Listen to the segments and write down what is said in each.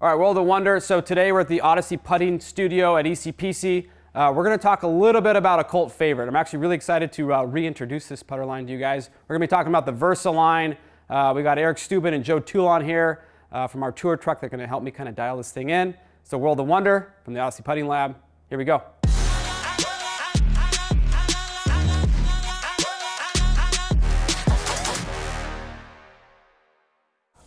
All right, World of Wunder. So today we're at the Odyssey Putting Studio at ECPC. Uh, we're going to talk a little bit about a cult favorite. I'm actually really excited to uh, reintroduce this putter line to you guys. We're going to be talking about the Versa line. Uh, we got Eric Stubin and Joe Toulon here uh, from our tour truck. They're going to help me kind of dial this thing in. So World of Wunder from the Odyssey Putting Lab. Here we go.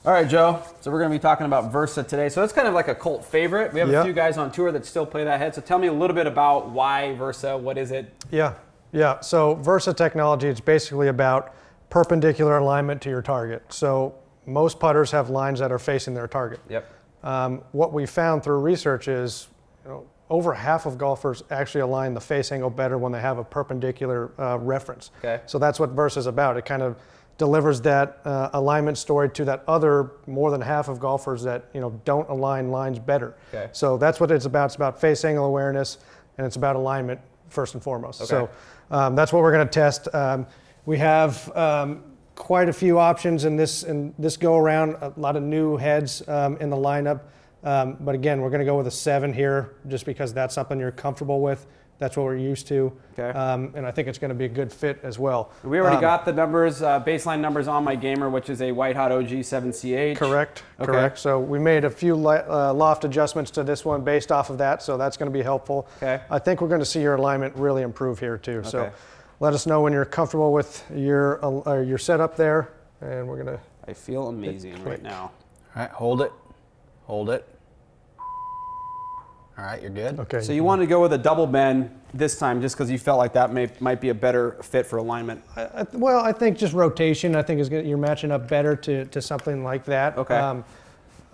All right, Joe. So we're going to be talking about Versa today. So it's kind of like a cult favorite. We have Yep. a few guys on tour that still play that head. So tell me a little bit about why Versa. What is it? Yeah, yeah. So Versa technology, it's basically about perpendicular alignment to your target. So most putters have lines that are facing their target. Yep. Um, what we found through research is, you know, over half of golfers actually align the face angle better when they have a perpendicular uh, reference. Okay. So that's what Versa is about. It kind of delivers that uh, alignment story to that other more than half of golfers that you know don't align lines better. Okay. So that's what it's about. It's about face angle awareness and it's about alignment first and foremost. So um, that's what we're going to test. Um, we have um, quite a few options in this in this go around. A lot of new heads um, in the lineup. Um, but again, we're going to go with a seven here, just because that's something you're comfortable with. That's what we're used to. Okay. Um, and I think it's going to be a good fit as well. We already Um, got the numbers, uh, baseline numbers on my gamer, which is a White Hot OG 7CH. Correct. Okay. Correct. So we made a few li- uh, loft adjustments to this one based off of that. So that's going to be helpful. Okay. I think we're going to see your alignment really improve here too. Okay. So let us know when you're comfortable with your uh, your setup there, and we're going to. I feel amazing right now. All right, hold it. Hold it. All right, you're good. Okay. So you wanted to go with a double bend this time just because you felt like that may, might be a better fit for alignment. I, I- well, I think just rotation. I think is good. You're matching up better to, to something like that. Um, Okay.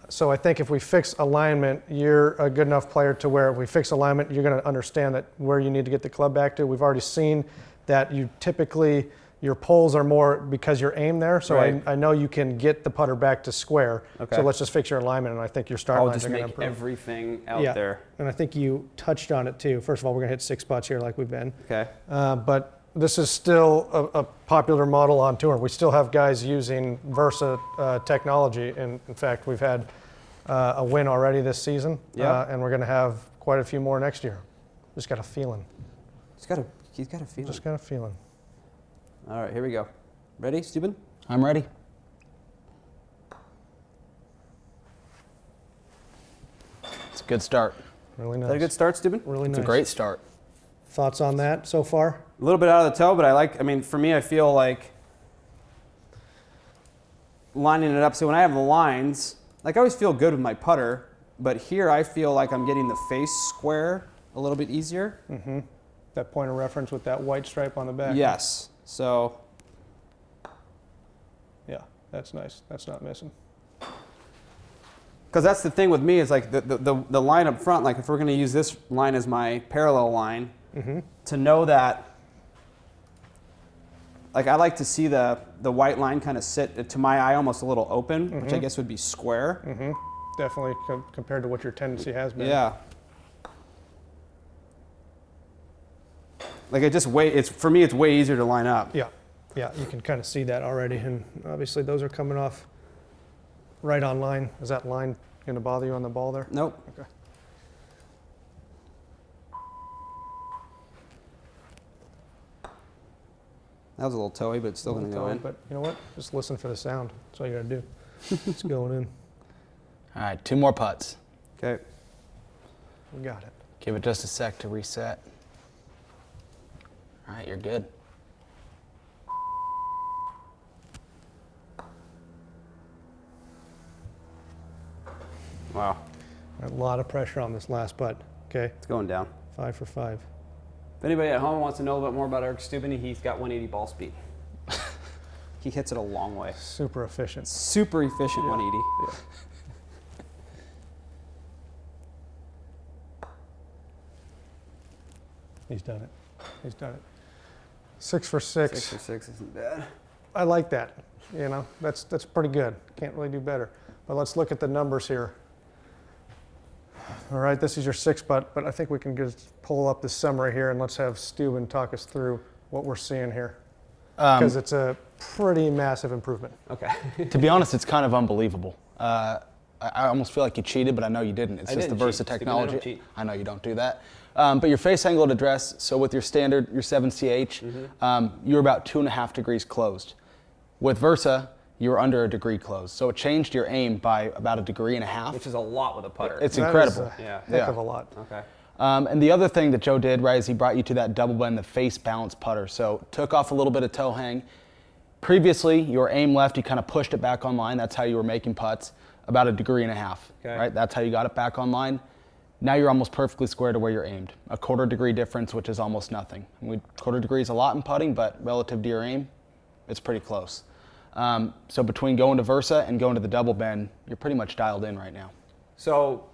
so I think if we fix alignment, you're a good enough player to where if we fix alignment, you're going to understand that where you need to get the club back to. We've already seen that you typically your poles are more because you're aimed there. So Right. I, I know you can get the putter back to square. Okay. So let's just fix your alignment, and I think your start I'll lines just are going to make improve. everything out yeah. there. And I think you touched on it too. First of all, we're going to hit six spots here like we've been. Okay. Uh, but this is still a, a popular model on tour. We still have guys using Versa uh, technology, and in fact, we've had uh, a win already this season, Yeah. uh, and we're going to have quite a few more next year. Just got a feeling. He's got a, he's got a feeling. Just got a feeling. All right, here we go. Ready, Steuben? I'm ready. It's a good start. Really Is nice. that a good start, Steuben? Really It's nice. It's a great start. Thoughts on that so far? A little bit out of the toe, but I like, I mean, for me, I feel like lining it up. So when I have the lines, like I always feel good with my putter, but here I feel like I'm getting the face square a little bit easier. Mm -hmm. That point of reference with that white stripe on the back. Yes. So Yeah, that's nice. That's not missing. Because that's the thing with me is like the, the, the, the line up front, like if we're going to use this line as my parallel line, mm-hmm. to know that, like I like to see the, the white line kind of sit, uh, to my eye, almost a little open, which I mm-hmm. guess would be square. Mm-hmm. Definitely com- compared to what your tendency has been. Yeah. Like it just way, it's, for me, it's way easier to line up. Yeah, yeah, you can kind of see that already, and obviously those are coming off right on line. Is that line going to bother you on the ball there? Nope. Okay. That was a little toey, but it's still going to go in. But you know what? Just listen for the sound. That's all you got to do. it's going in. All right, two more putts. Okay. We got it. Give it just a sec to reset. All right, you're good. Wow. A lot of pressure on this last putt. Okay, It's going down. five for five. If anybody at home wants to know a little bit more about Eric Stubben, he's got 180 ball speed. he hits it a long way. Super efficient. Super efficient 180. Yeah. He's done it. He's done it. Six for six. Six for six isn't bad. I like that. You know, that's that's pretty good. Can't really do better. But let's look at the numbers here. All right, this is your six putt, but I think we can just pull up the summary here and let's have Steuben talk us through what we're seeing here Um, because it's a pretty massive improvement. Okay. to be honest, it's kind of unbelievable. Uh, I, I almost feel like you cheated, but I know you didn't. It's I just didn't the Versa cheat, Stephen, I technology. don't cheat. I know you don't do that. Um, but your face angle at address, so with your standard, your 7CH, Mm-hmm. um, you're about two and a half degrees closed. With Versa, you were under a degree closed. So it changed your aim by about a degree and a half. Which is a lot with a putter. It's That is incredible. a Yeah. heck Yeah. of a lot. okay. Um, and the other thing that Joe did, right, is he brought you to that double bend, the face balance putter. So took off a little bit of toe hang. Previously, your aim left, you kind of pushed it back online. That's how you were making putts, about a degree and a half. Okay. Right, that's how you got it back online. Now you're almost perfectly square to where you're aimed. A quarter degree difference, which is almost nothing. We, quarter degree is a lot in putting, but relative to your aim, it's pretty close. Um, so between going to Versa and going to the double bend, you're pretty much dialed in right now. So,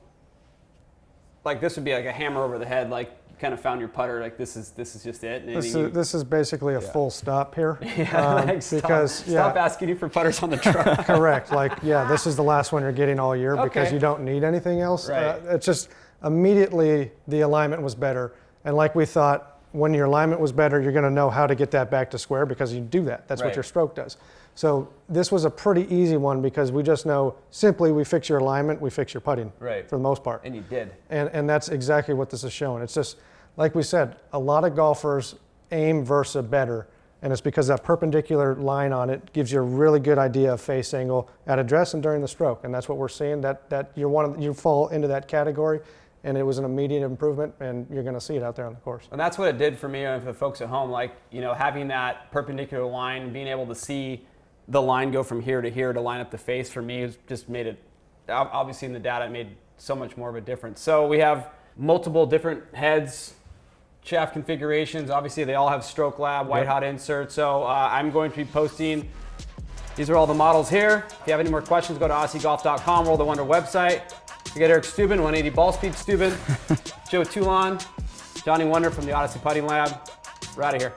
like this would be like a hammer over the head. Like kind of found your putter. Like this is this is just it. And This you- is, this is basically a full stop here. yeah, um, like, stop, because stop yeah, asking you for putters on the truck. correct. Like yeah, this is the last one you're getting all year because you don't need anything else. Right. Uh, it's just immediately the alignment was better, and like we thought, when your alignment was better, you're going to know how to get that back to square because you do that. That's Right. what your stroke does. So this was a pretty easy one because we just know simply we fix your alignment, we fix your putting. Right. For the most part. and you did. And, and that's exactly what this is showing. It's just, like we said, a lot of golfers aim Versa better. And it's because that perpendicular line on it gives you a really good idea of face angle at address and during the stroke. And that's what we're seeing, that, that you're one of, you fall into that category. And it was an immediate improvement, and you're going to see it out there on the course. And that's what it did for me and for the folks at home. Like, you know, having that perpendicular line, being able to see the line go from here to here to line up the face for me has just made it, obviously in the data, it made so much more of a difference. So we have multiple different heads, shaft configurations. Obviously, they all have Stroke Lab, white Yep. hot inserts. So uh, I'm going to be posting. These are all the models here. If you have any more questions, go to OdysseyGolf.com, World the Wunder website. We got Eric Steuben, 180 ball speed Steuben, Joe Toulon, Johnny Wunder from the Odyssey Putting Lab. We're out of here.